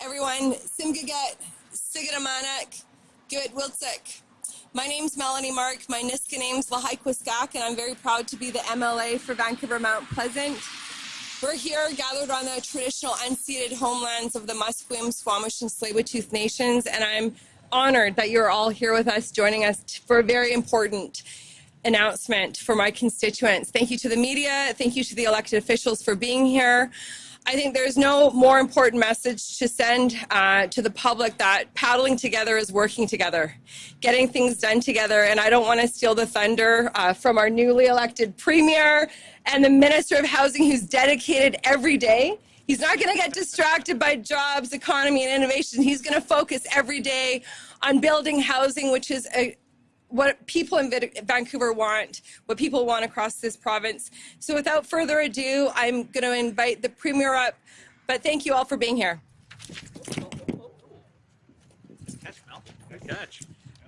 everyone. Simgaget, Sigidamanak, Good Wiltsik. My name's Melanie Mark. My Nisga'a name's Lahaikwiskak, and I'm very proud to be the MLA for Vancouver Mount Pleasant. We're here gathered on the traditional unceded homelands of the Musqueam, Squamish, and Tsleil-Waututh nations, and I'm honored that you're all here with us, joining us for a very important announcement for my constituents. Thank you to the media. Thank you to the elected officials for being here. I think there's no more important message to send uh, to the public that paddling together is working together, getting things done together. And I don't want to steal the thunder uh, from our newly elected premier and the Minister of Housing who's dedicated every day. He's not going to get distracted by jobs, economy, and innovation. He's going to focus every day on building housing, which is a, what people in Vancouver want, what people want across this province. So without further ado, I'm going to invite the Premier up, but thank you all for being here. Catch, Mel. Good catch.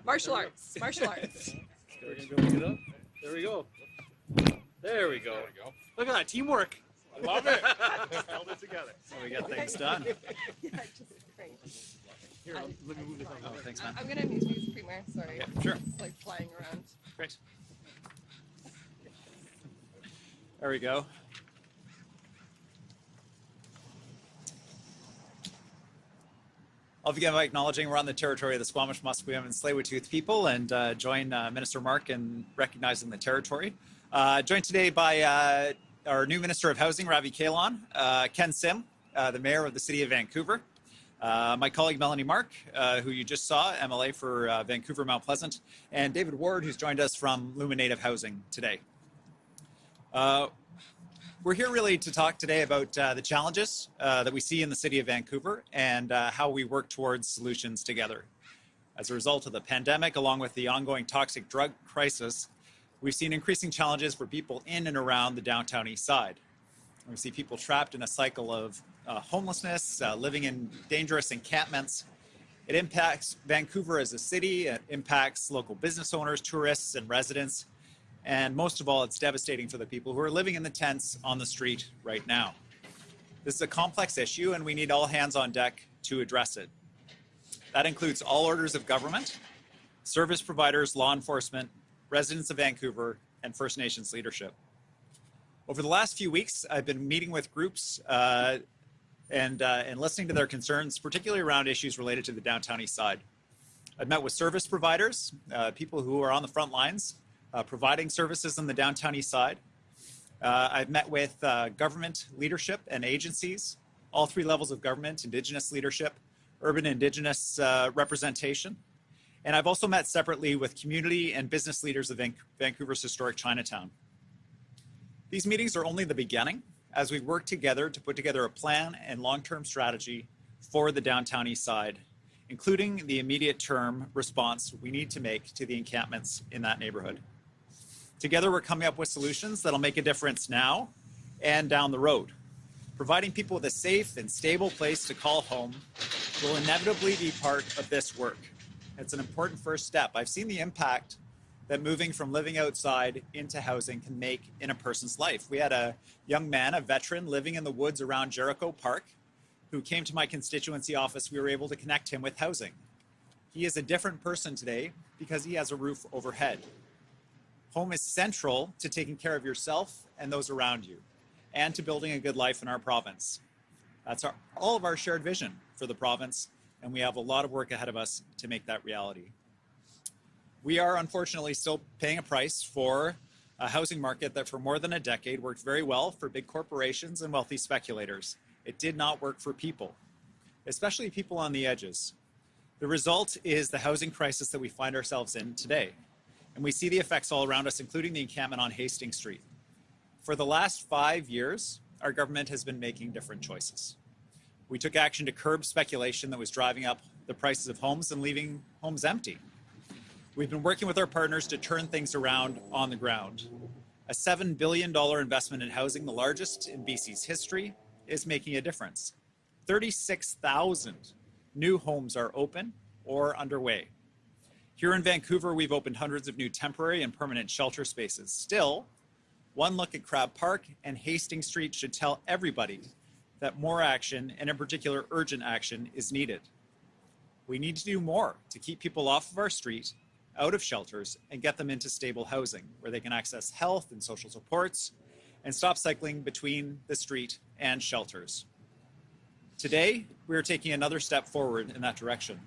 Martial arts, martial arts. Go pick it up. There we go. There we go. Look at that teamwork. I love it. Held it together. So we got things done. yeah, just great. Here, let me move this Oh, thanks, man. I'm going to mute you, Premier. Sorry. Yeah, sure. It's like flying around. Great. There we go. I'll begin by acknowledging we're on the territory of the Squamish, Musqueam, and Tsleil-Waututh people and uh, join uh, Minister Mark in recognizing the territory. Uh, joined today by uh, our new Minister of Housing, Ravi Kahlon, uh, Ken Sim, uh, the Mayor of the City of Vancouver, my colleague Melanie Mark, who you just saw, MLA for Vancouver Mount Pleasant, and David Ward, who's joined us from Luma Native Housing today. We're here really to talk today about uh, the challenges uh, that we see in the city of Vancouver and uh, how we work towards solutions together. As a result of the pandemic, along with the ongoing toxic drug crisis, we've seen increasing challenges for people in and around the downtown east side. We see people trapped in a cycle of uh, homelessness, uh, living in dangerous encampments. It impacts Vancouver as a city, it impacts local business owners, tourists, and residents, and most of all, it's devastating for the people who are living in the tents on the street right now. This is a complex issue and we need all hands on deck to address it. That includes all orders of government, service providers, law enforcement, residents of Vancouver, and First Nations leadership. Over the last few weeks, I've been meeting with groups uh, and, uh, and listening to their concerns, particularly around issues related to the downtown east side. I've met with service providers, uh, people who are on the front lines, uh, providing services in the downtown east side. Uh, I've met with uh, government leadership and agencies, all three levels of government, Indigenous leadership, urban Indigenous uh, representation. And I've also met separately with community and business leaders of Vancouver's historic Chinatown. These meetings are only the beginning as we work together to put together a plan and long-term strategy for the downtown east side, including the immediate term response we need to make to the encampments in that neighborhood. Together, we're coming up with solutions that'll make a difference now and down the road. Providing people with a safe and stable place to call home will inevitably be part of this work. It's an important first step. I've seen the impact that moving from living outside into housing can make in a person's life. We had a young man, a veteran, living in the woods around Jericho Park, who came to my constituency office. We were able to connect him with housing. He is a different person today because he has a roof overhead. Home is central to taking care of yourself and those around you and to building a good life in our province. That's our, all of our shared vision for the province, and we have a lot of work ahead of us to make that reality. We are unfortunately still paying a price for a housing market that for more than a decade worked very well for big corporations and wealthy speculators. It did not work for people, especially people on the edges. The result is the housing crisis that we find ourselves in today and we see the effects all around us, including the encampment on Hastings Street. For the last five years, our government has been making different choices. We took action to curb speculation that was driving up the prices of homes and leaving homes empty. We've been working with our partners to turn things around on the ground. A $7 billion investment in housing, the largest in BC's history, is making a difference. 36,000 new homes are open or underway. Here in Vancouver, we've opened hundreds of new temporary and permanent shelter spaces. Still, one look at Crab Park and Hastings Street should tell everybody that more action, and in particular urgent action, is needed. We need to do more to keep people off of our street, out of shelters, and get them into stable housing where they can access health and social supports and stop cycling between the street and shelters. Today, we are taking another step forward in that direction.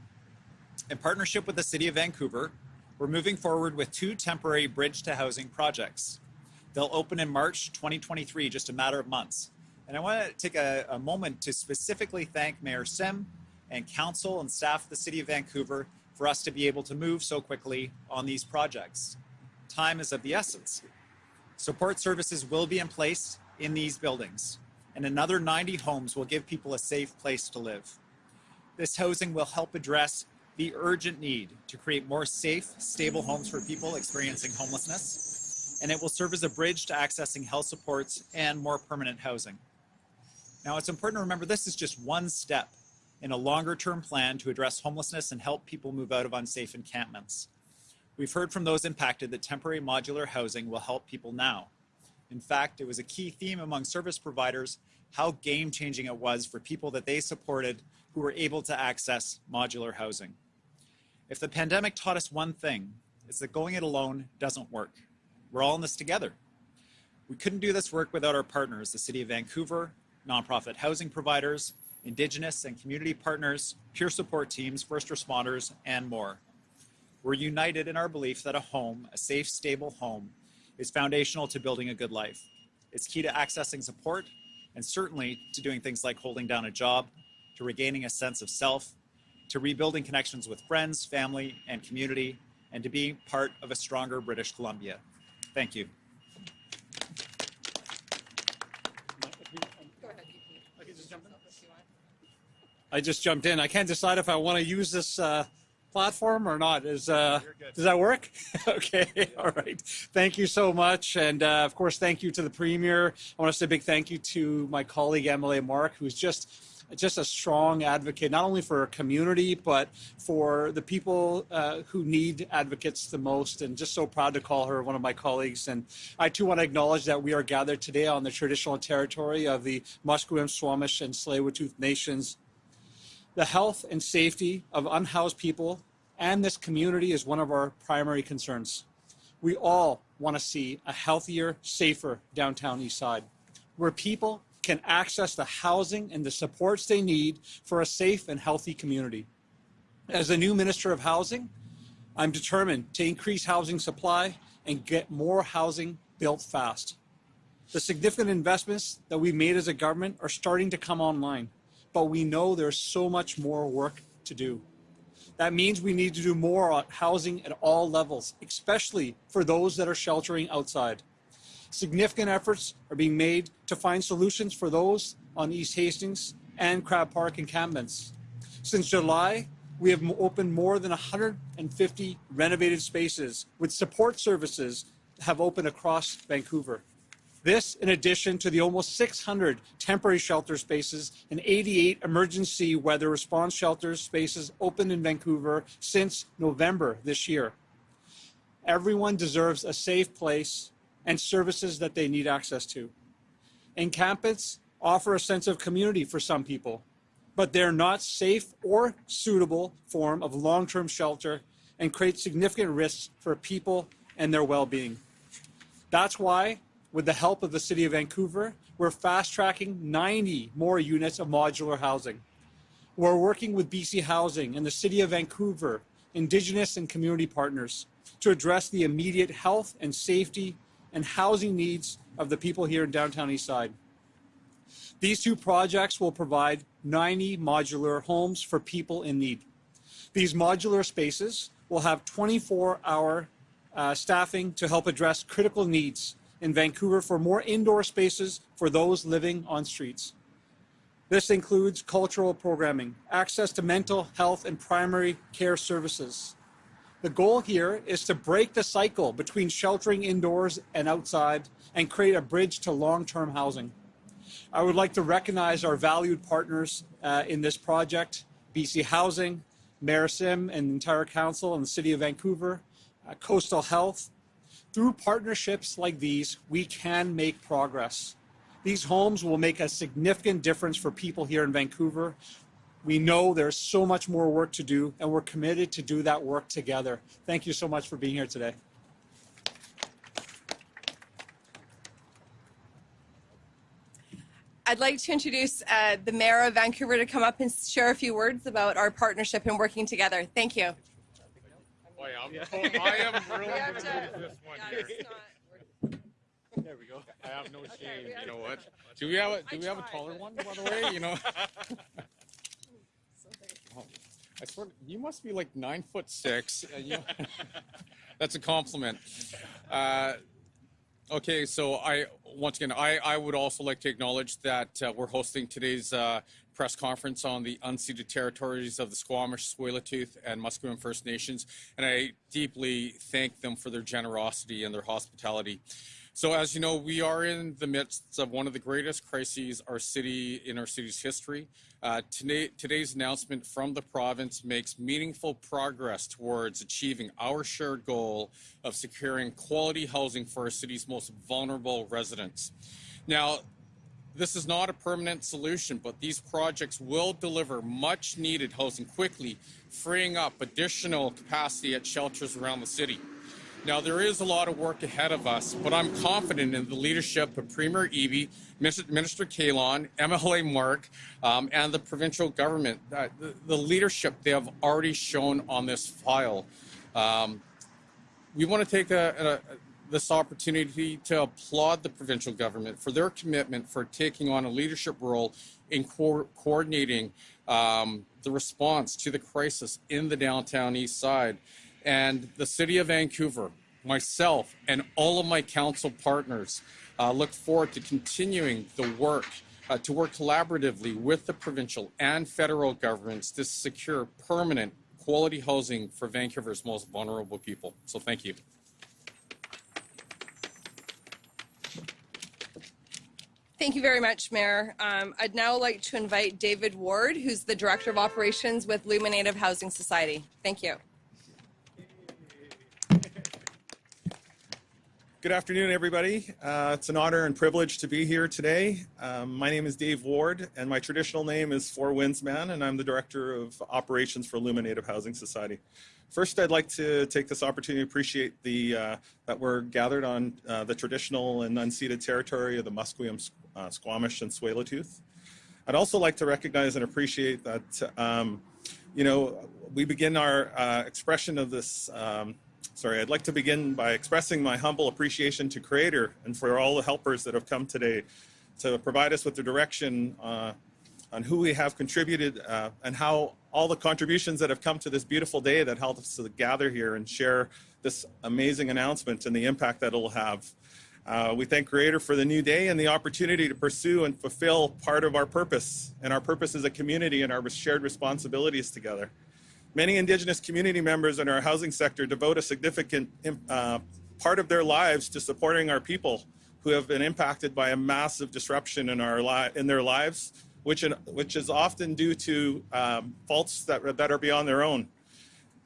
In partnership with the City of Vancouver, we're moving forward with two temporary bridge to housing projects. They'll open in March 2023, just a matter of months. And I want to take a, a moment to specifically thank Mayor Sim and council and staff of the City of Vancouver for us to be able to move so quickly on these projects. Time is of the essence. Support services will be in place in these buildings, and another 90 homes will give people a safe place to live. This housing will help address the urgent need to create more safe, stable homes for people experiencing homelessness, and it will serve as a bridge to accessing health supports and more permanent housing. Now, it's important to remember this is just one step in a longer term plan to address homelessness and help people move out of unsafe encampments. We've heard from those impacted that temporary modular housing will help people now. In fact, it was a key theme among service providers how game changing it was for people that they supported who were able to access modular housing. If the pandemic taught us one thing, it's that going it alone doesn't work. We're all in this together. We couldn't do this work without our partners, the City of Vancouver, nonprofit housing providers, Indigenous and community partners, peer support teams, first responders, and more. We're united in our belief that a home, a safe, stable home, is foundational to building a good life. It's key to accessing support and certainly to doing things like holding down a job, to regaining a sense of self, to rebuilding connections with friends, family, and community, and to being part of a stronger British Columbia. Thank you. I just jumped in. I can't decide if I want to use this uh, platform or not. Is uh, does that work? okay, all right. Thank you so much, and uh, of course, thank you to the premier. I want to say a big thank you to my colleague MLA Mark, who's just just a strong advocate, not only for our community, but for the people uh, who need advocates the most. And just so proud to call her one of my colleagues. And I too want to acknowledge that we are gathered today on the traditional territory of the Musqueam, Squamish, and Tsleil-Waututh nations. The health and safety of unhoused people and this community is one of our primary concerns. We all want to see a healthier, safer downtown East Side, where people can access the housing and the supports they need for a safe and healthy community. As the new Minister of Housing, I'm determined to increase housing supply and get more housing built fast. The significant investments that we've made as a government are starting to come online, but we know there's so much more work to do. That means we need to do more on housing at all levels, especially for those that are sheltering outside. Significant efforts are being made to find solutions for those on East Hastings and Crab Park encampments. Since July, we have opened more than 150 renovated spaces with support services have opened across Vancouver. This, in addition to the almost 600 temporary shelter spaces and 88 emergency weather response shelter spaces opened in Vancouver since November this year. Everyone deserves a safe place and services that they need access to. Encampments offer a sense of community for some people, but they're not safe or suitable form of long-term shelter and create significant risks for people and their well-being. That's why, with the help of the City of Vancouver, we're fast-tracking 90 more units of modular housing. We're working with BC Housing and the City of Vancouver, Indigenous and community partners to address the immediate health and safety and housing needs of the people here in downtown Eastside. These two projects will provide 90 modular homes for people in need. These modular spaces will have 24-hour uh, staffing to help address critical needs in Vancouver for more indoor spaces for those living on streets. This includes cultural programming, access to mental health and primary care services. The goal here is to break the cycle between sheltering indoors and outside and create a bridge to long-term housing. I would like to recognize our valued partners uh, in this project, BC Housing, Mayor Sim and the entire council and the City of Vancouver, uh, Coastal Health. Through partnerships like these, we can make progress. These homes will make a significant difference for people here in Vancouver. We know there's so much more work to do, and we're committed to do that work together. Thank you so much for being here today. I'd like to introduce uh, the Mayor of Vancouver to come up and share a few words about our partnership and working together. Thank you. Boy, I'm, I am really gonna do this one here. There we go. I have no shame. You know what? Do we have a Do we have a taller one, by the way? You know. Oh, I swear, you must be like nine foot six. you- That's a compliment. Uh, okay, so I once again, I, I would also like to acknowledge that uh, we're hosting today's uh, press conference on the unceded territories of the Squamish, Tsleil-Waututh, and Musqueam First Nations, and I deeply thank them for their generosity and their hospitality. So as you know, we are in the midst of one of the greatest crises our city in our city's history. Uh, today, today's announcement from the province makes meaningful progress towards achieving our shared goal of securing quality housing for our city's most vulnerable residents. Now, this is not a permanent solution, but these projects will deliver much needed housing quickly, freeing up additional capacity at shelters around the city. Now, there is a lot of work ahead of us, but I'm confident in the leadership of Premier Eby, Minister Kahlon, MLA Mark, um, and the provincial government. Uh, the, the leadership they have already shown on this file. Um, we want to take a, a, this opportunity to applaud the provincial government for their commitment for taking on a leadership role in co- coordinating um, the response to the crisis in the downtown east side. And the city of Vancouver, myself, and all of my council partners uh, look forward to continuing the work uh, to work collaboratively with the provincial and federal governments to secure permanent quality housing for Vancouver's most vulnerable people. So thank you. Thank you very much, Mayor. Um, I'd now like to invite David Ward, who's the Director of Operations with Luma Native Housing Society. Thank you. Good afternoon, everybody. Uh, it's an honor and privilege to be here today. Um, my name is Dave Ward, and my traditional name is Four Winds Man, and I'm the Director of Operations for Illuminative Housing Society. First, I'd like to take this opportunity to appreciate the uh, that we're gathered on uh, the traditional and unceded territory of the Musqueam, uh, Squamish, and Tsleil-Waututh. I'd also like to recognize and appreciate that, um, you know, we begin our uh, expression of this um, Sorry, I'd like to begin by expressing my humble appreciation to Creator and for all the helpers that have come today to provide us with the direction uh, on who we have contributed uh, and how all the contributions that have come to this beautiful day that helped us to gather here and share this amazing announcement and the impact that it'll have. Uh, we thank Creator for the new day and the opportunity to pursue and fulfill part of our purpose and our purpose as a community and our shared responsibilities together. Many Indigenous community members in our housing sector devote a significant uh, part of their lives to supporting our people who have been impacted by a massive disruption in our li- in their lives, which in, which is often due to um, faults that that are beyond their own.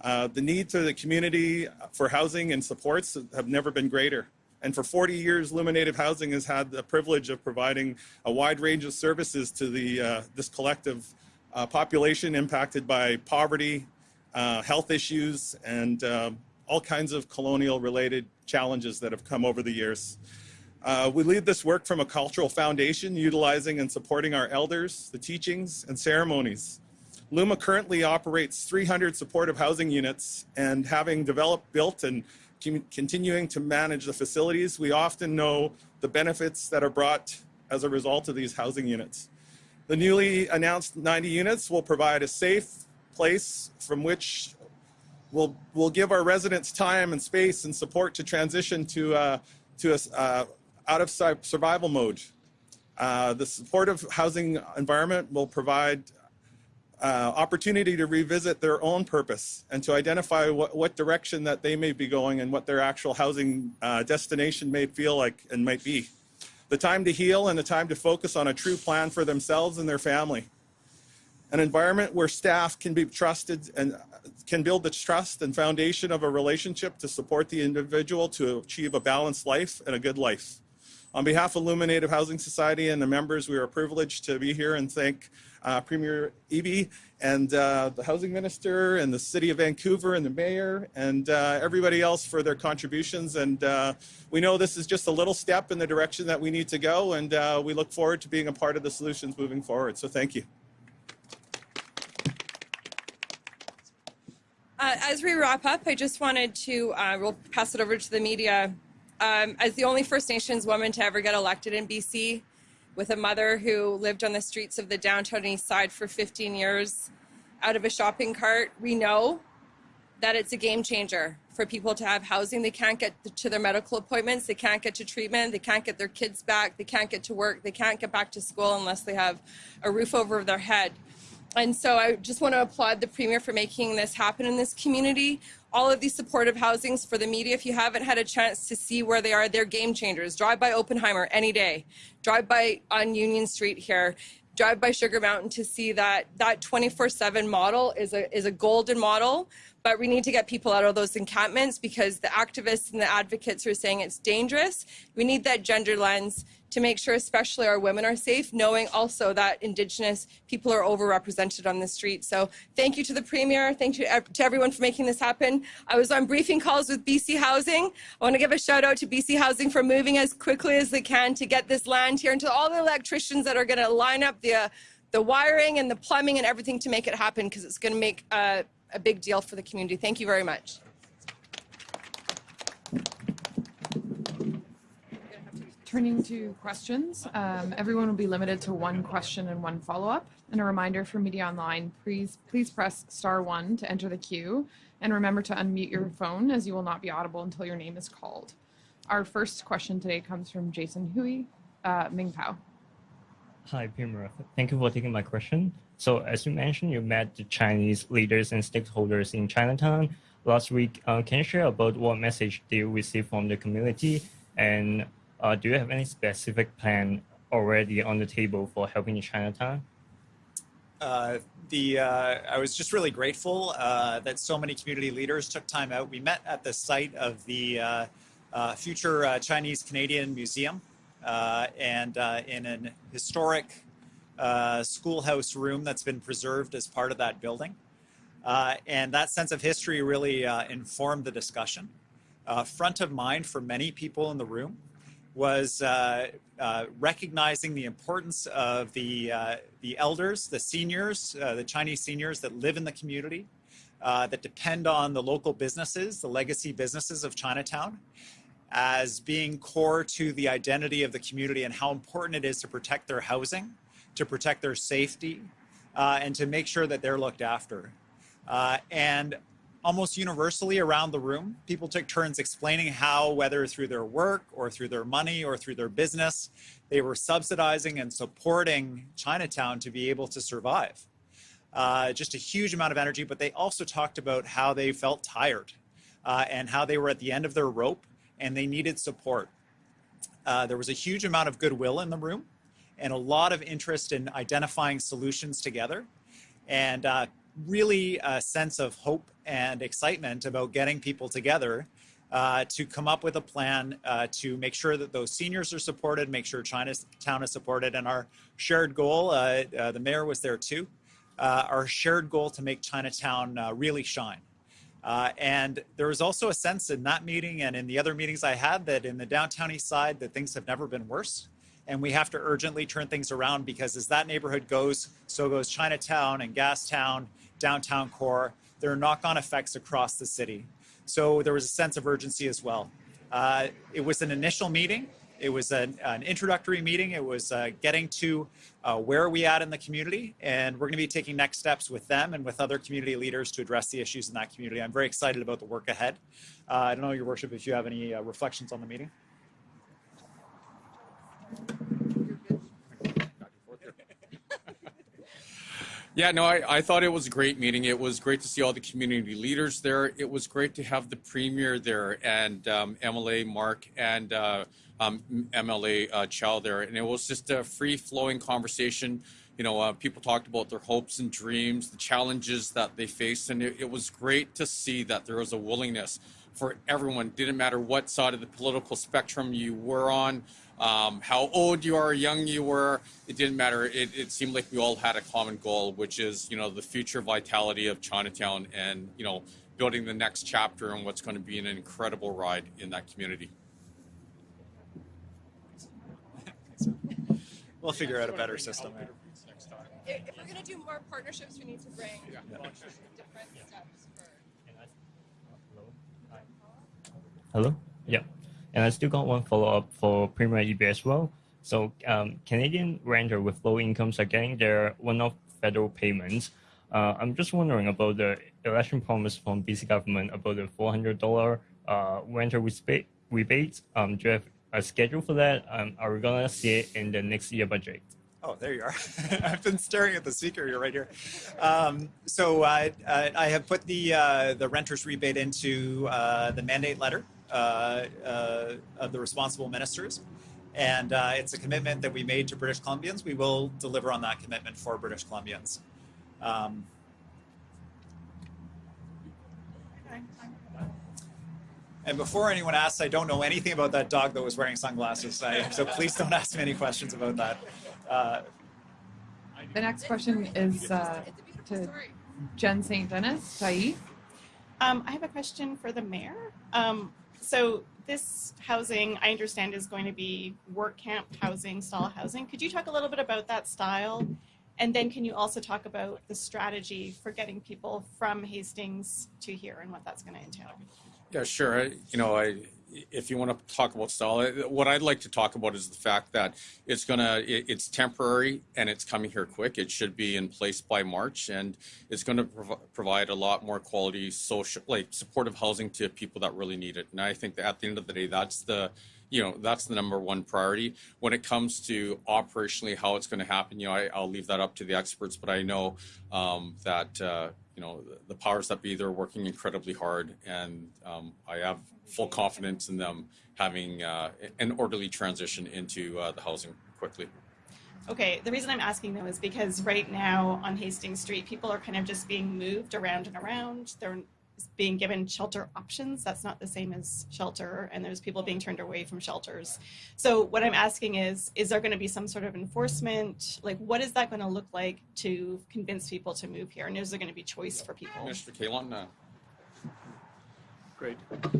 Uh, the need to the community for housing and supports have never been greater. And for 40 years, Luma Native Housing has had the privilege of providing a wide range of services to the uh, this collective uh, population impacted by poverty, uh, health issues, and uh, all kinds of colonial related challenges that have come over the years. Uh, we lead this work from a cultural foundation, utilizing and supporting our elders, the teachings, and ceremonies. Luma currently operates 300 supportive housing units, and having developed, built, and continuing to manage the facilities, we often know the benefits that are brought as a result of these housing units. The newly announced 90 units will provide a safe place from which we'll, we'll give our residents time and space and support to transition to, uh, to a, uh, out of survival mode. Uh, the supportive housing environment will provide uh, opportunity to revisit their own purpose and to identify what, what direction that they may be going and what their actual housing uh, destination may feel like and might be. The time to heal and the time to focus on a true plan for themselves and their family. An environment where staff can be trusted and can build the trust and foundation of a relationship to support the individual to achieve a balanced life and a good life. On behalf of Luma Native Housing Society and the members, we are privileged to be here and thank uh, Premier Eby and uh, the Housing Minister and the City of Vancouver and the Mayor and uh, everybody else for their contributions. And uh, we know this is just a little step in the direction that we need to go, and uh, we look forward to being a part of the solutions moving forward. So thank you. Uh, as we wrap up, I just wanted to, uh, we'll pass it over to the media. Um, as the only First Nations woman to ever get elected in BC, with a mother who lived on the streets of the downtown east side for 15 years out of a shopping cart, we know that it's a game changer for people to have housing. They can't get to their medical appointments, they can't get to treatment, they can't get their kids back, they can't get to work, they can't get back to school unless they have a roof over their head. And so I just want to applaud the Premier for making this happen in this community. All of these supportive housings for the media, if you haven't had a chance to see where they are, they're game changers. Drive by Oppenheimer any day. Drive by on Union Street here. Drive by Sugar Mountain to see that that 24/7 model is a is a golden model. But we need to get people out of those encampments because the activists and the advocates are saying it's dangerous. We need that gender lens to make sure especially our women are safe, knowing also that Indigenous people are overrepresented on the street. So thank you to the Premier, thank you to everyone for making this happen. I was on briefing calls with BC Housing. I want to give a shout out to BC Housing for moving as quickly as they can to get this land here and to all the electricians that are going to line up the, uh, the wiring and the plumbing and everything to make it happen because it's going to make uh, a big deal for the community. Thank you very much. Turning to questions, um, everyone will be limited to one question and one follow-up. And a reminder for media online, please please press star one to enter the queue, and remember to unmute your phone as you will not be audible until your name is called. Our first question today comes from Jason Hui, uh, Ming Pao. Hi, Premier. Thank you for taking my question. So, as you mentioned, you met the Chinese leaders and stakeholders in Chinatown last week. Uh, can you share about what message do you receive from the community, and uh, do you have any specific plan already on the table for helping in Chinatown? Uh, the uh, I was just really grateful uh, that so many community leaders took time out. We met at the site of the uh, future Chinese Canadian Museum and in an historic schoolhouse room that's been preserved as part of that building. Uh, and that sense of history really uh, informed the discussion. Uh, front of mind for many people in the room was uh, uh, recognizing the importance of the, uh, the elders, the seniors, the Chinese seniors that live in the community, that depend on the local businesses, the legacy businesses of Chinatown, as being core to the identity of the community and how important it is to protect their housing, to protect their safety, uh, and to make sure that they're looked after. Uh, and almost universally around the room, people took turns explaining how, whether through their work or through their money or through their business, they were subsidizing and supporting Chinatown to be able to survive. Uh, just a huge amount of energy, but they also talked about how they felt tired uh, and how they were at the end of their rope and they needed support. Uh, there was a huge amount of goodwill in the room and a lot of interest in identifying solutions together and uh, really a sense of hope and excitement about getting people together uh, to come up with a plan uh, to make sure that those seniors are supported, make sure Chinatown is supported, and our shared goal, uh, uh, the mayor was there too, uh, our shared goal to make Chinatown uh, really shine. And there was also a sense in that meeting and in the other meetings I had that in the downtown east side that things have never been worse. And we have to urgently turn things around because as that neighborhood goes, so goes Chinatown and Gastown, downtown core. There are knock-on effects across the city. So there was a sense of urgency as well. Uh, it was an initial meeting. It was an, an introductory meeting. It was uh, getting to uh, where are we at in the community, and we're going to be taking next steps with them and with other community leaders to address the issues in that community. I'm very excited about the work ahead. Uh, I don't know, Your Worship, if you have any uh, reflections on the meeting. Yeah, no, I, I thought it was a great meeting. It was great to see all the community leaders there. It was great to have the premier there and um, MLA Mark and uh, um, MLA uh, Chow there. And it was just a free flowing conversation. You know, uh, people talked about their hopes and dreams, the challenges that they faced. And it, it was great to see that there was a willingness for everyone. Didn't matter what side of the political spectrum you were on, um, how old you are, young you were. It didn't matter. It, it seemed like we all had a common goal, which is you know the future vitality of Chinatown and you know building the next chapter and what's going to be an incredible ride in that community. We'll figure out a better system. If, if we're going to do more partnerships, we need to bring different steps for. Hello? Yeah. And I still got one follow up for Premier Eby as well. So um, Canadian renter with low incomes are getting their one-off federal payments. Uh, I'm just wondering about the election promise from BC government about the $400 uh, renter rebate. Um, do you have a schedule for that? Um, are we gonna see it in the next year budget? Oh, there you are. I've been staring at the speaker. You're right here. Um, so uh, I have put the uh, the renters rebate into uh, the mandate letter of the responsible ministers, and uh, it's a commitment that we made to British Columbians. We will deliver on that commitment for British Columbians. Um, and before anyone asks, I don't know anything about that dog that was wearing sunglasses. I, so please don't ask me any questions about that. Uh, The next question is uh, It's a beautiful to. Jen St. Denis. Saeed. Um, I have a question for the mayor. Um, so this housing, I understand, is going to be work camp housing, style housing. Could you talk a little bit about that style? And then can you also talk about the strategy for getting people from Hastings to here and what that's going to entail? Yeah, sure. I, you know, I if you want to talk about style, what I'd like to talk about is the fact that it's gonna it, it's temporary and it's coming here quick. It should be in place by March, and it's going to prov- provide a lot more quality social, like supportive housing to people that really need it. And I think that at the end of the day, that's the you know that's the number one priority when it comes to operationally how it's going to happen you know I, i'll leave that up to the experts but i know um, that uh, know the, the powers that be they're working incredibly hard and um, i have full confidence in them having uh, an orderly transition into uh, the housing quickly Okay, the reason I'm asking though is because right now on Hastings Street, people are kind of just being moved around and around. They're being given shelter options. That's not the same as shelter, and there's people being turned away from shelters. So what I'm asking is, is there going to be some sort of enforcement? Like, what is that going to look like to convince people to move here? And is there going to be choice for people? mr Kahlon uh, Great.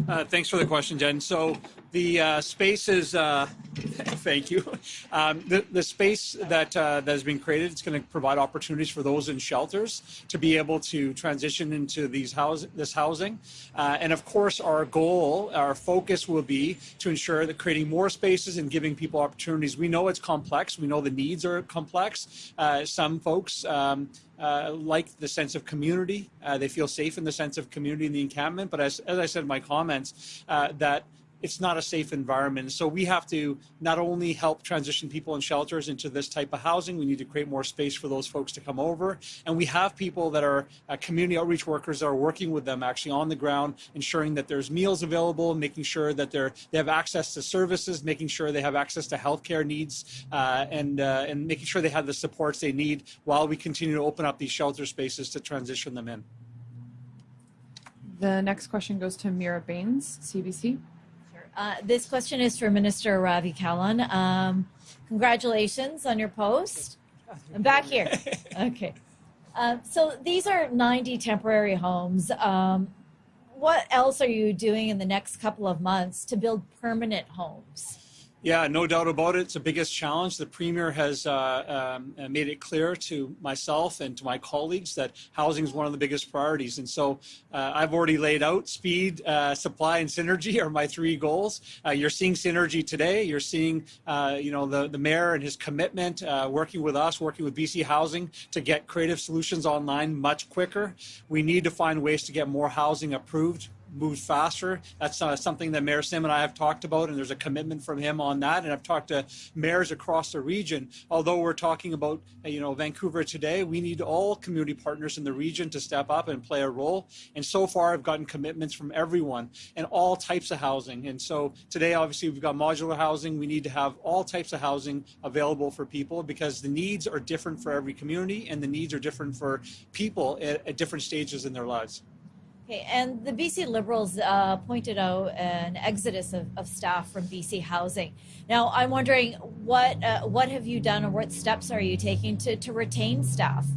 Uh, thanks for the question, Jen. So the uh, space is, uh, thank you. Um, the, the space that, uh, that has been created, it's going to provide opportunities for those in shelters to be able to transition into these house, this housing. Uh, and of course, our goal, our focus will be to ensure that creating more spaces and giving people opportunities. We know it's complex. We know the needs are complex. Uh, some folks, um, uh, like the sense of community. Uh, they feel safe in the sense of community in the encampment. But as, as I said in my comments, uh, that it's not a safe environment. So we have to not only help transition people in shelters into this type of housing, we need to create more space for those folks to come over. And we have people that are uh, community outreach workers that are working with them actually on the ground, ensuring that there's meals available, making sure that they're, they have access to services, making sure they have access to healthcare needs, uh, and, uh, and making sure they have the supports they need while we continue to open up these shelter spaces to transition them in. The next question goes to Meera Bains, CBC. Uh, this question is for Minister Ravi Kahlon. Um, congratulations on your post. I'm back here. Okay. Um, so these are 90 temporary homes. Um, what else are you doing in the next couple of months to build permanent homes? Yeah, no doubt about it. It's the biggest challenge. The Premier has uh, um, uh, made it clear to myself and to my colleagues that housing is one of the biggest priorities. And so uh, I've already laid out speed, uh, supply, and synergy are my three goals. Uh, you're seeing synergy today. You're seeing, uh, you know, the, the mayor and his commitment working with us, working with BC Housing to get creative solutions online much quicker. We need to find ways to get more housing approved moved faster. That's uh, something that Mayor Sim and I have talked about, and there's a commitment from him on that. And I've talked to mayors across the region. Although we're talking about, you know, Vancouver today, we need all community partners in the region to step up and play a role. And so far, I've gotten commitments from everyone and all types of housing. And so today, obviously, we've got modular housing. We need to have all types of housing available for people because the needs are different for every community, and the needs are different for people at, at different stages in their lives. Okay, and the BC Liberals uh, pointed out an exodus of, of staff from BC Housing. Now, I'm wondering what uh, what have you done, or what steps are you taking to, to retain staff?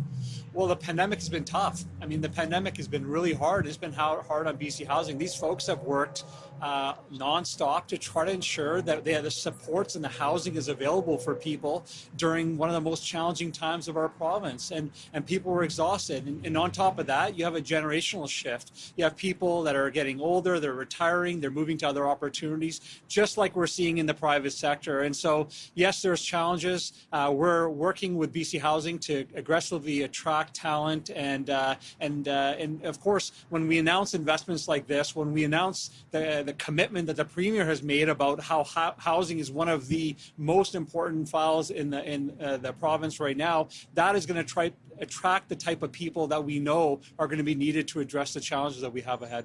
Well, the pandemic has been tough. I mean, the pandemic has been really hard. It's been hard hard on BC Housing. These folks have worked uh, nonstop to try to ensure that they have the supports and the housing is available for people during one of the most challenging times of our province. And and people were exhausted. And, and on top of that, you have a generational shift. You have people that are getting older, they're retiring, they're moving to other opportunities, just like we're seeing in the private sector. And so, yes, there's challenges. Uh, we're working with BC Housing to aggressively attract talent and uh, and uh, and of course, when we announce investments like this, when we announce the the commitment that the premier has made about how ho- housing is one of the most important files in the in uh, the province right now, that is going to try attract the type of people that we know are going to be needed to address the challenges that we have ahead.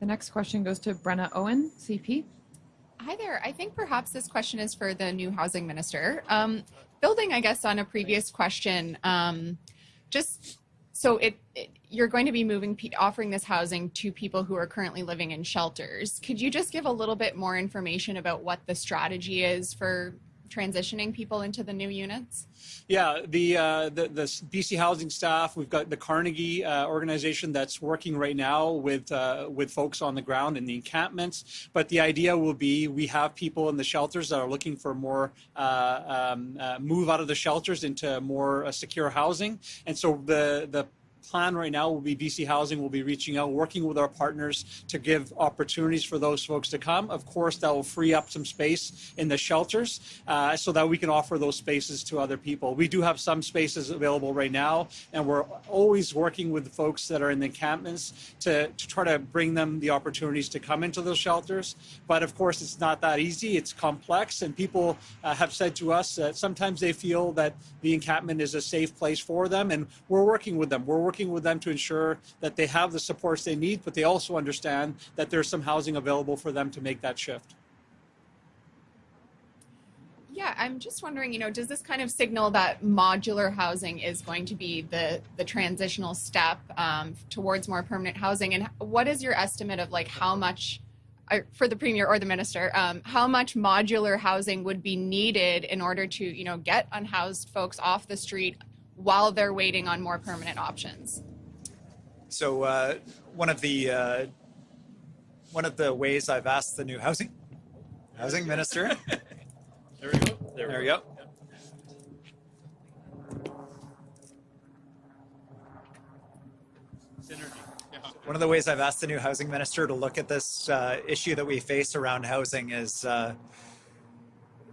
The next question goes to Brenna Owen, CP. Hi there. I think perhaps this question is for the new housing minister. Um, building, I guess, on a previous question, um, just so it, it, you're going to be moving, offering this housing to people who are currently living in shelters. Could you just give a little bit more information about what the strategy is for transitioning people into the new units? Yeah, the, uh, the the BC Housing staff. We've got the Carnegie uh, organization that's working right now with uh, with folks on the ground in the encampments. But the idea will be we have people in the shelters that are looking for more uh, um, uh, move out of the shelters into more uh, secure housing, and so the the plan right now will be BC Housing will be reaching out, working with our partners to give opportunities for those folks to come. Of course, that will free up some space in the shelters uh, so that we can offer those spaces to other people. We do have some spaces available right now, and we're always working with the folks that are in the encampments to, to try to bring them the opportunities to come into those shelters. But of course, it's not that easy. It's complex, and people uh, have said to us that sometimes they feel that the encampment is a safe place for them, and we're working with them. We're working with them to ensure that they have the supports they need, but they also understand that there's some housing available for them to make that shift. Yeah, I'm just wondering, you know, does this kind of signal that modular housing is going to be the the transitional step um, towards more permanent housing? And what is your estimate of like how much, uh, for the premier or the minister, um, how much modular housing would be needed in order to, you know, get unhoused folks off the street while they're waiting on more permanent options? So uh, one of the uh, one of the ways I've asked the new housing housing minister. There we go. there we go. Synergy. One of the ways I've asked the new housing minister to look at this uh, issue that we face around housing is uh,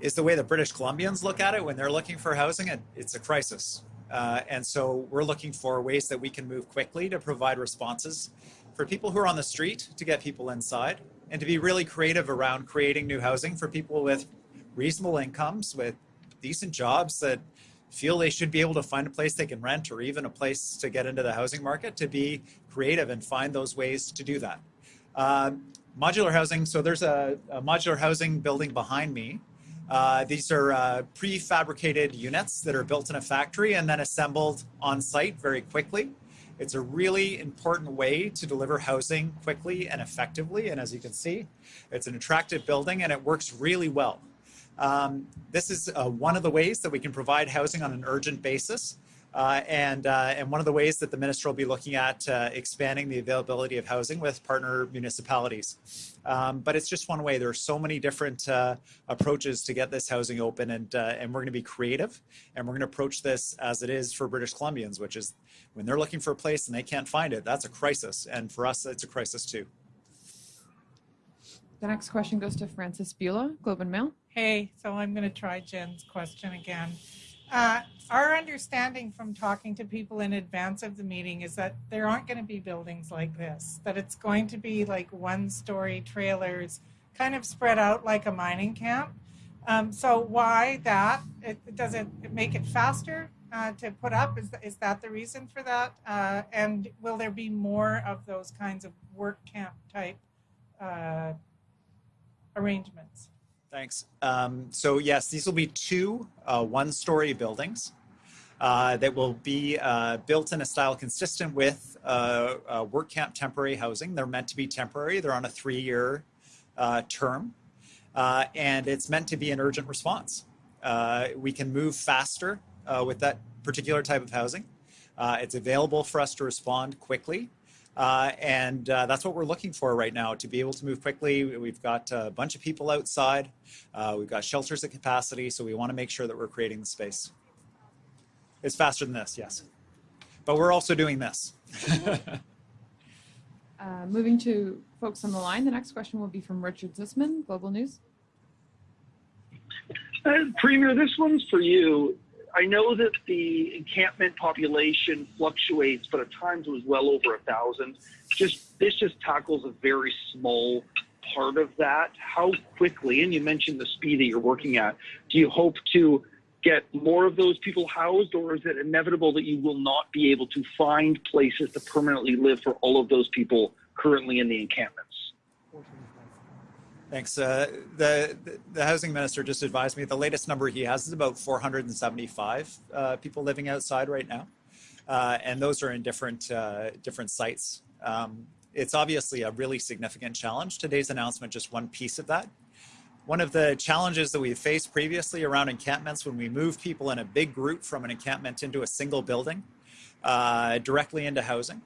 is the way the British Columbians look at it when they're looking for housing. It, it's a crisis, uh, and so we're looking for ways that we can move quickly to provide responses for people who are on the street to get people inside, and to be really creative around creating new housing for people with reasonable incomes, with decent jobs that feel they should be able to find a place they can rent or even a place to get into the housing market to be creative and find those ways to do that. Um, modular housing, so there's a, a, modular housing building behind me. Uh, these are uh, prefabricated units that are built in a factory and then assembled on site very quickly. It's a really important way to deliver housing quickly and effectively. And as you can see, it's an attractive building and it works really well. Um, this is uh, one of the ways that we can provide housing on an urgent basis. Uh, and, uh, and one of the ways that the minister will be looking at uh, expanding the availability of housing with partner municipalities. Um, but it's just one way. There are so many different uh, approaches to get this housing open, and, uh, and we're going to be creative, and we're going to approach this as it is for British Columbians, which is when they're looking for a place and they can't find it, that's a crisis. And for us, it's a crisis too. The next question goes to Frances Bula, Globe and Mail. Hey, so I'm going to try Jen's question again. Uh, our understanding from talking to people in advance of the meeting is that there aren't going to be buildings like this, that it's going to be like one story trailers kind of spread out like a mining camp. Um, so why that? It, does it make it faster uh, to put up? Is, is that the reason for that? Uh, and will there be more of those kinds of work camp type uh, arrangements? Thanks. Um, so yes, these will be two uh, one-story buildings. uh, that will be uh, built in a style consistent with uh, uh, work camp temporary housing. They're meant to be temporary. They're on a three-year uh, term, and it's meant to be an urgent response. We can move faster with that particular type of housing. It's available for us to respond quickly. Uh, and uh, that's what we're looking for right now to be able to move quickly. We've got a bunch of people outside. Uh, we've got shelters at capacity. So we want to make sure that we're creating the space. It's faster than this, yes. But we're also doing this. Uh, moving to folks on the line, the next question will be from Richard Zussman, Global News. Uh, Premier, this one's for you. I know that the encampment population fluctuates, but at times it was well over a thousand. Just this just tackles a very small part of that. How quickly, and you mentioned the speed that you're working at, do you hope to get more of those people housed, or is it inevitable that you will not be able to find places to permanently live for all of those people currently in the encampments? Thanks. Uh, the, the housing minister just advised me the latest number he has is about 475 uh, people living outside right now, uh, and those are in different uh, different sites. Um, it's obviously a really significant challenge. Today's announcement just one piece of that. One of the challenges that we've faced previously around encampments when we move people in a big group from an encampment into a single building uh, directly into housing.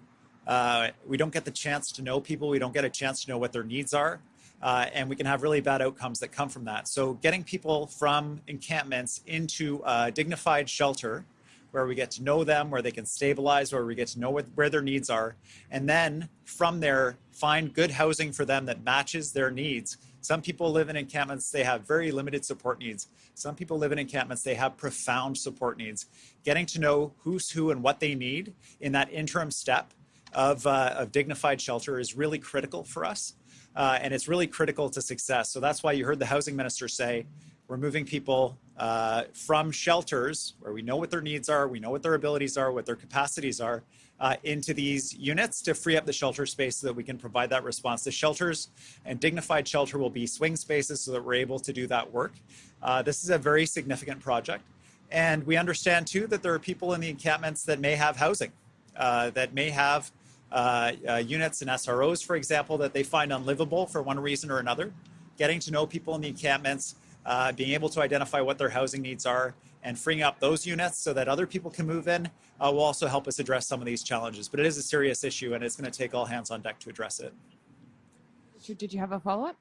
Uh, we don't get the chance to know people. We don't get a chance to know what their needs are. Uh, and we can have really bad outcomes that come from that. So getting people from encampments into a dignified shelter where we get to know them, where they can stabilize, where we get to know what, where their needs are, and then from there find good housing for them that matches their needs. Some people live in encampments, they have very limited support needs. Some people live in encampments, they have profound support needs. Getting to know who's who and what they need in that interim step of, uh, of dignified shelter is really critical for us uh, and it's really critical to success. So that's why you heard the housing minister say, we're moving people uh, from shelters where we know what their needs are, we know what their abilities are, what their capacities are, uh, into these units to free up the shelter space so that we can provide that response. The shelters and dignified shelter will be swing spaces so that we're able to do that work. Uh, this is a very significant project. And we understand too that there are people in the encampments that may have housing, uh, that may have uh, uh, units and SROs, for example, that they find unlivable for one reason or another. Getting to know people in the encampments, uh, being able to identify what their housing needs are, and freeing up those units so that other people can move in uh, will also help us address some of these challenges. But it is a serious issue, and it's going to take all hands on deck to address it. Richard, did you have a follow-up?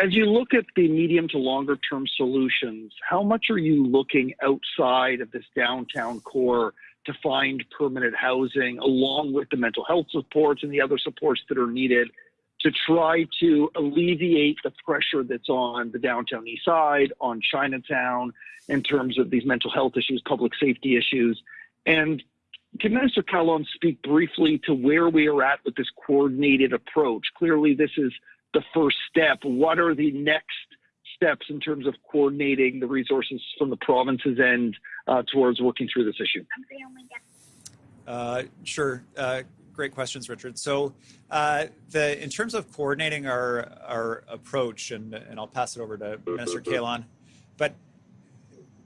As you look at the medium to longer term solutions, how much are you looking outside of this downtown core to find permanent housing along with the mental health supports and the other supports that are needed to try to alleviate the pressure that's on the downtown east side, on Chinatown, in terms of these mental health issues, public safety issues. And can Minister Kahlon speak briefly to where we are at with this coordinated approach? Clearly, this is the first step. What are the next steps in terms of coordinating the resources from the province's end uh, towards working through this issue? Uh, sure. Uh, great questions, Richard. So, uh, the in terms of coordinating our our approach, and and I'll pass it over to Minister Kahlon, but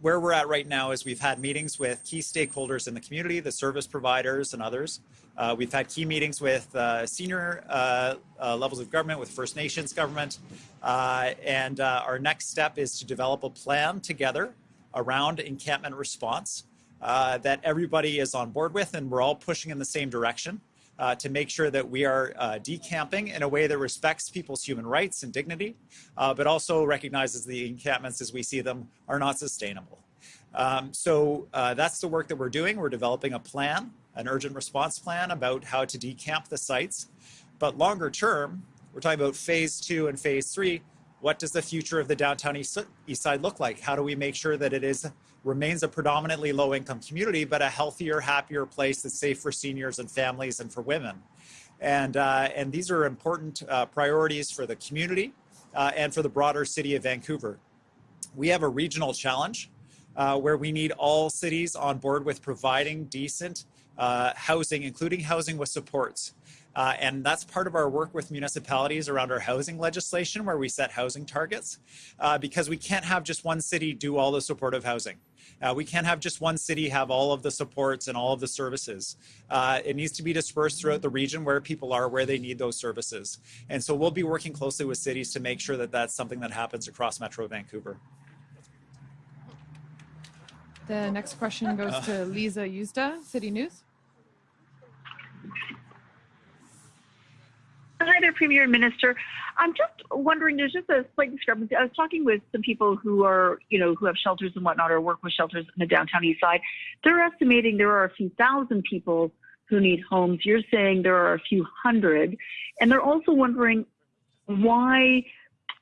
where we're at right now is we've had meetings with key stakeholders in the community, the service providers and others. Uh, we've had key meetings with uh, senior uh, uh levels of government, with First Nations government. Uh, and uh, our next step is to develop a plan together around encampment response that everybody is on board with and we're all pushing in the same direction. To make sure that we are decamping in a way that respects people's human rights and dignity, but also recognizes the encampments as we see them are not sustainable. Um, so that's the work that we're doing. We're developing a plan, an urgent response plan about how to decamp the sites. But longer term, we're talking about phase two and phase three. What does the future of the downtown east, side look like? How do we make sure that it is remains a predominantly low income community, but a healthier, happier place that's safe for seniors and families and for women. And, uh, and these are important uh, priorities for the community uh, and for the broader city of Vancouver. We have a regional challenge uh, where we need all cities on board with providing decent uh, housing, including housing with supports. Uh, and that's part of our work with municipalities around our housing legislation where we set housing targets uh, because we can't have just one city do all the supportive housing. Uh, we can't have just one city have all of the supports and all of the services. Uh, it needs to be dispersed throughout the region where people are, where they need those services. And so we'll be working closely with cities to make sure that that's something that happens across Metro Vancouver. The next question goes Uh. to Lisa Yuzda, City News. Hi there, Premier and Minister. I'm just wondering, there's just a slight discrepancy. I was talking with some people who are, you know, who have shelters and whatnot or work with shelters in the downtown east side. They're estimating there are a few thousand people who need homes. You're saying there are a few hundred. And they're also wondering why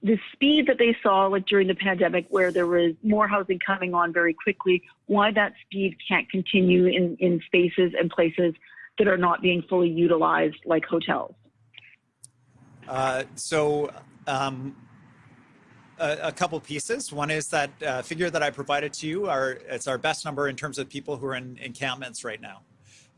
the speed that they saw like during the pandemic where there was more housing coming on very quickly, why that speed can't continue in, in spaces and places that are not being fully utilized like hotels. Uh, so um, a, couple pieces. One is that uh, figure that I provided to you. Are it's our best number in terms of people who are in encampments right now.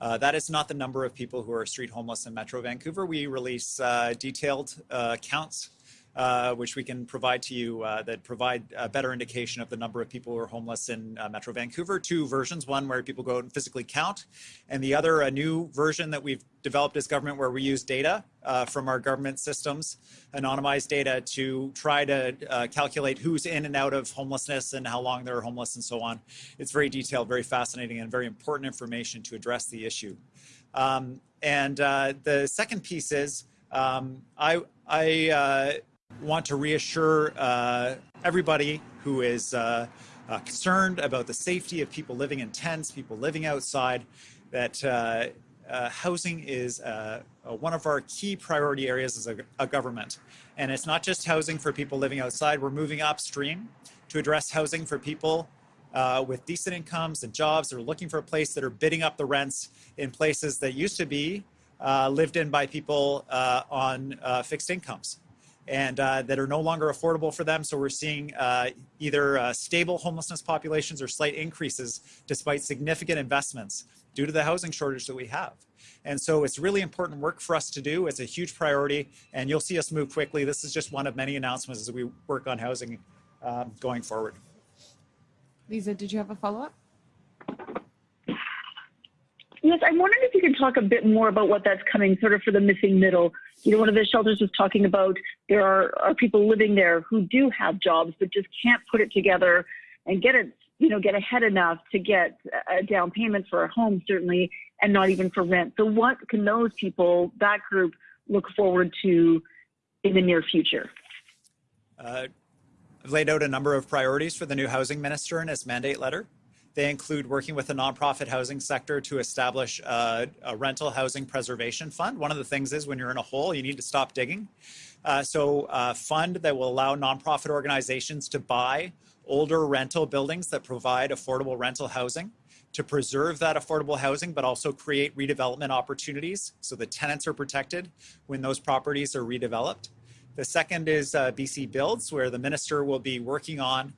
Uh, that is not the number of people who are street homeless in Metro Vancouver. We release uh, detailed uh, counts, uh, which we can provide to you uh, that provide a better indication of the number of people who are homeless in uh, Metro Vancouver. Two versions, one where people go and physically count, and the other a new version that we've developed as government where we use data uh, from our government systems, anonymized data to try to uh, calculate who's in and out of homelessness and how long they're homeless and so on. It's very detailed, very fascinating, and very important information to address the issue. Um, and the second piece is um, I, I want to reassure uh, everybody who is uh, uh, concerned about the safety of people living in tents, people living outside, that uh, uh, housing is uh, one of our key priority areas as a, a government. And it's not just housing for people living outside, we're moving upstream to address housing for people with decent incomes and jobs that are looking for a place that are bidding up the rents in places that used to be lived in by people on fixed incomes and uh, that are no longer affordable for them. So we're seeing uh, either uh, stable homelessness populations or slight increases despite significant investments due to the housing shortage that we have. And so it's really important work for us to do. It's a huge priority and you'll see us move quickly. This is just one of many announcements as we work on housing um, going forward. Lisa, did you have a follow up? Yes, I'm wondering if you could talk a bit more about what that's coming sort of for the missing middle. You know, one of the shelters was talking about there are, are people living there who do have jobs but just can't put it together and get it, you know, get ahead enough to get a down payment for a home, certainly, and not even for rent. So, what can those people, that group, look forward to in the near future? Uh, I've laid out a number of priorities for the new housing minister in his mandate letter. They include working with the nonprofit housing sector to establish a, a, rental housing preservation fund. One of the things is when you're in a hole, you need to stop digging. Uh, so a fund that will allow nonprofit organizations to buy older rental buildings that provide affordable rental housing to preserve that affordable housing, but also create redevelopment opportunities so the tenants are protected when those properties are redeveloped. The second is uh, BC Builds, where the minister will be working on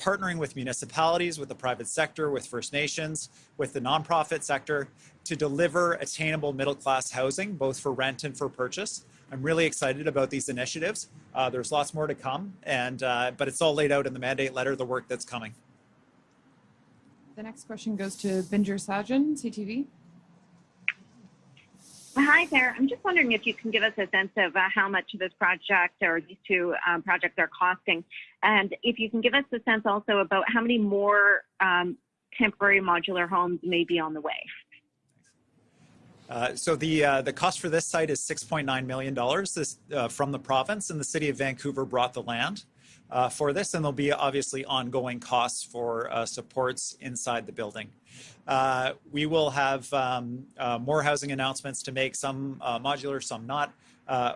partnering with municipalities, with the private sector, with First Nations, with the nonprofit sector to deliver attainable middle class housing, both for rent and for purchase. I'm really excited about these initiatives. Uh, there's lots more to come, and uh, but it's all laid out in the mandate letter, the work that's coming. The next question goes to Bhinder Sajan, CTV. Hi there. I'm just wondering if you can give us a sense of uh, how much of this project or these two um, projects are costing. And if you can give us a sense also about how many more um, temporary modular homes may be on the way. Uh, so the uh, the cost for this site is 6.9 million dollars. This uh, from the province, and the city of Vancouver brought the land uh, for this, and there'll be obviously ongoing costs for uh, supports inside the building. Uh, we will have um, more housing announcements to make, some modular, some not,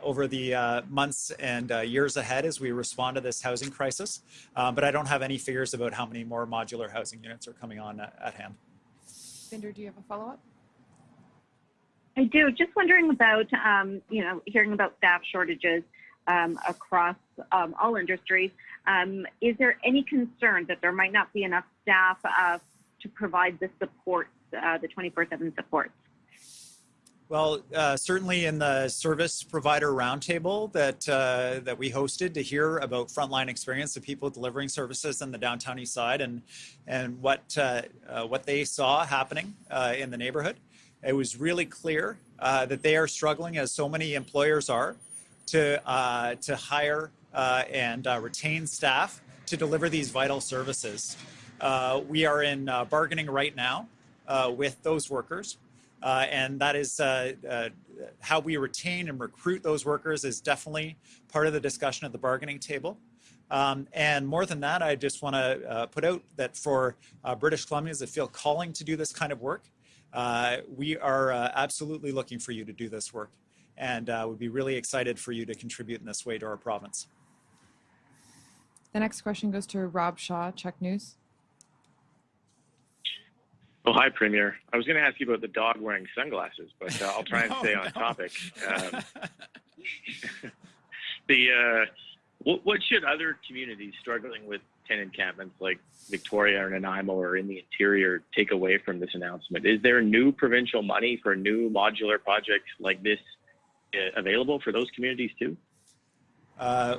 over the months and years ahead as we respond to this housing crisis. but I don't have any figures about how many more modular housing units are coming on at hand. Bhinder, do you have a follow up? I do. Just wondering about, um, you know, hearing about staff shortages um, across um, all industries. Um, is there any concern that there might not be enough staff uh, to provide the support, uh, the 24/7 support? Well, uh, certainly in the service provider roundtable that uh, that we hosted to hear about frontline experience of people delivering services in the downtown east side and and what uh, uh what they saw happening uh, in the neighborhood, it was really clear uh, that they are struggling, as so many employers are, to to hire and retain staff to deliver these vital services. we are in bargaining right now with those workers. Uh, and that is uh, uh, how we retain and recruit those workers is definitely part of the discussion at the bargaining table. Um, and more than that, I just want to uh, put out that for uh, British Columbians that feel calling to do this kind of work, uh, we are absolutely looking for you to do this work and would be really excited for you to contribute in this way to our province. The next question goes to Rob Shaw, CHEK News. Oh, hi, Premier. I was going to ask you about the dog wearing sunglasses, but uh, I'll try and stay on topic. Um, the uh, what, what, should other communities struggling with tenant encampments like Victoria or Nanaimo or in the interior take away from this announcement? Is there new provincial money for new modular projects like this uh, available for those communities too? Uh,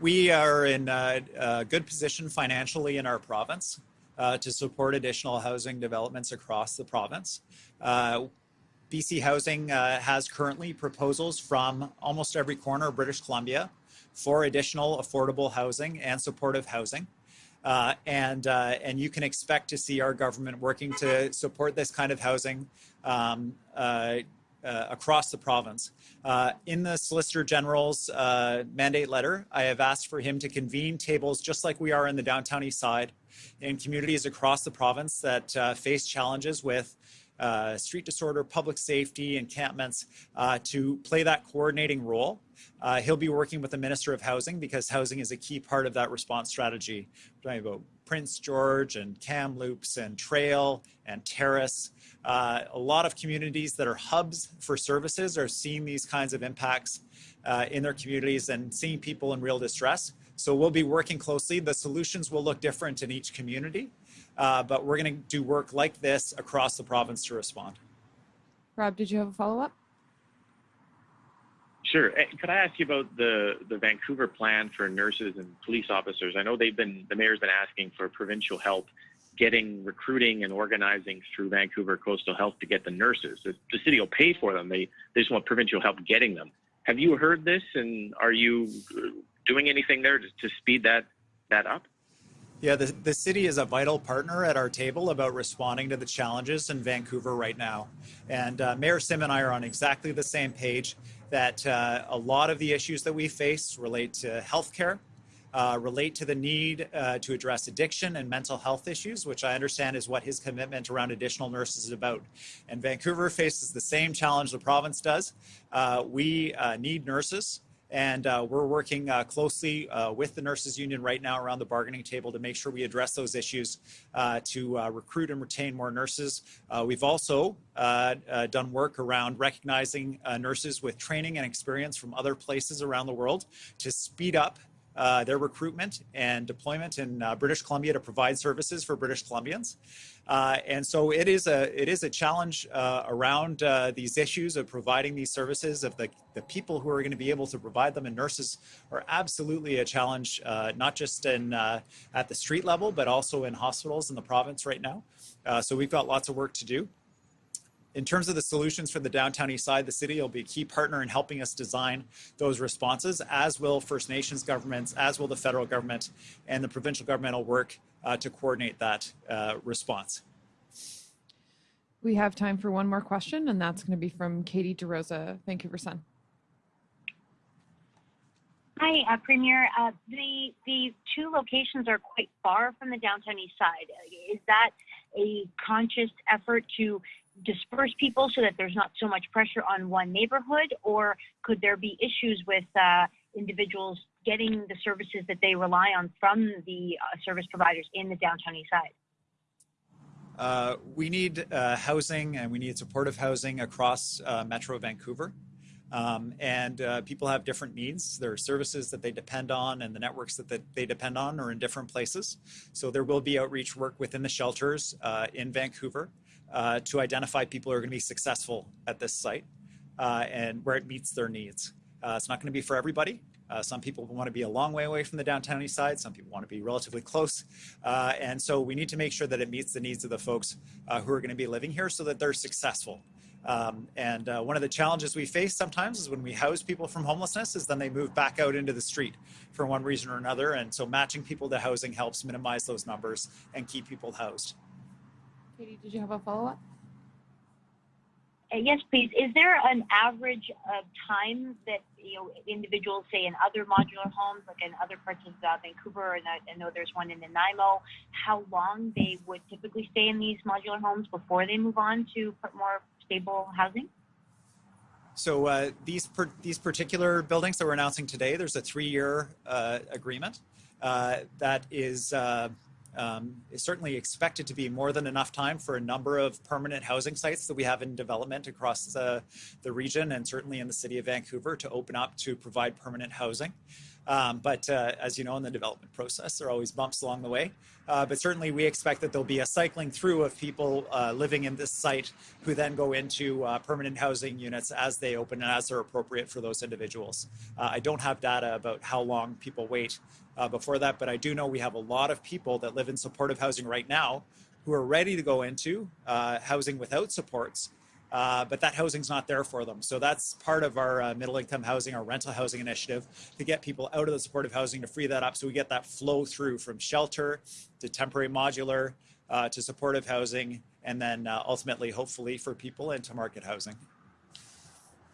we are in a, a good position financially in our province uh, to support additional housing developments across the province. Uh, BC Housing uh, has currently proposals from almost every corner of British Columbia for additional affordable housing and supportive housing. Uh, and uh, and you can expect to see our government working to support this kind of housing um, uh, uh across the province. Uh, in the Solicitor General's uh, mandate letter, I have asked for him to convene tables just like we are in the downtown east side in communities across the province that uh, face challenges with uh, street disorder, public safety, encampments uh, to play that coordinating role. He'll be working with the Minister of Housing because housing is a key part of that response strategy. Prince George and Kamloops and Trail and Terrace. Uh, a lot of communities that are hubs for services are seeing these kinds of impacts uh, in their communities and seeing people in real distress. So we'll be working closely. The solutions will look different in each community, uh, but we're going to do work like this across the province to respond. Rob, did you have a follow-up? Sure. Eh, could I ask you about the, the Vancouver plan for nurses and police officers? I know they've been, the mayor's been asking for provincial help getting recruiting and organizing through Vancouver Coastal Health to get the nurses. The, the city will pay for them. They, they just want provincial help getting them. Have you heard this and are you doing anything there to, to speed that that up? Yeah, the, the city is a vital partner at our table about responding to the challenges in Vancouver right now. And uh, Mayor Sim and I are on exactly the same page that uh, a lot of the issues that we face relate to healthcare, uh, relate to the need uh, to address addiction and mental health issues, which I understand is what his commitment around additional nurses is about. And Vancouver faces the same challenge the province does. Uh, we uh, need nurses. And uh, we're working uh, closely uh, with the nurses union right now around the bargaining table to make sure we address those issues uh, to uh, recruit and retain more nurses. Uh, we've also done work around recognizing nurses with training and experience from other places around the world to speed up uh, their recruitment and deployment in uh, British Columbia to provide services for British Columbians. Uh, and so it is a it is a challenge uh, around uh, these issues of providing these services of the, the people who are going to be able to provide them and nurses are absolutely a challenge uh, not just in at the street level but also in hospitals in the province right now. so we've got lots of work to do in terms of the solutions for the downtown east side, the city will be a key partner in helping us design those responses, as will First Nations governments, as will the federal government, and the provincial government will work uh, to coordinate that uh, response. We have time for one more question, and that's going to be from Katie DeRosa, Vancouver Sun. Hi, uh, Premier. Uh, the the two locations are quite far from the downtown east side. Is that a conscious effort to disperse people so that there's not so much pressure on one neighborhood, or could there be issues with uh, individuals getting the services that they rely on from the uh, service providers in the downtown east side? Uh, we need uh, housing and we need supportive housing across uh, Metro Vancouver. Um, and uh, people have different needs. There are services that they depend on and the networks that, that they depend on are in different places. So there will be outreach work within the shelters in Vancouver uh, to identify people who are going to be successful at this site uh, and where it meets their needs. Uh, it's not going to be for everybody. Uh, some people want to be a long way away from the downtown east side. Some people want to be relatively close. Uh, and so we need to make sure that it meets the needs of the folks uh, who are going to be living here so that they're successful. Um, and uh, one of the challenges we face sometimes is when we house people from homelessness is then they move back out into the street for one reason or another. And so matching people to housing helps minimize those numbers and keep people housed. Katie, did you have a follow up? Uh, yes, please. Is there an average of time that you know individuals say in other modular homes, like in other parts of uh, Vancouver, and I, I know there's one in Nanaimo, how long they would typically stay in these modular homes before they move on to put more stable housing? So uh, these per- these particular buildings that we're announcing today, there's a three-year uh, agreement uh, that is. Um, is certainly expected to be more than enough time for a number of permanent housing sites that we have in development across the, the region and certainly in the city of Vancouver to open up to provide permanent housing. Um, but uh, as you know, in the development process, there are always bumps along the way. Uh, but certainly we expect that there'll be a cycling through of people uh, living in this site who then go into uh, permanent housing units as they open and as they're appropriate for those individuals. Uh, I don't have data about how long people wait uh, before that, but I do know we have a lot of people that live in supportive housing right now who are ready to go into housing without supports uh, but that housing's not there for them. So that's part of our uh, middle income housing, our rental housing initiative to get people out of the supportive housing to free that up so we get that flow through from shelter to temporary modular uh, to supportive housing and then uh, ultimately, hopefully, for people into market housing.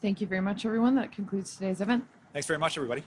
Thank you very much, everyone. That concludes today's event. Thanks very much, everybody.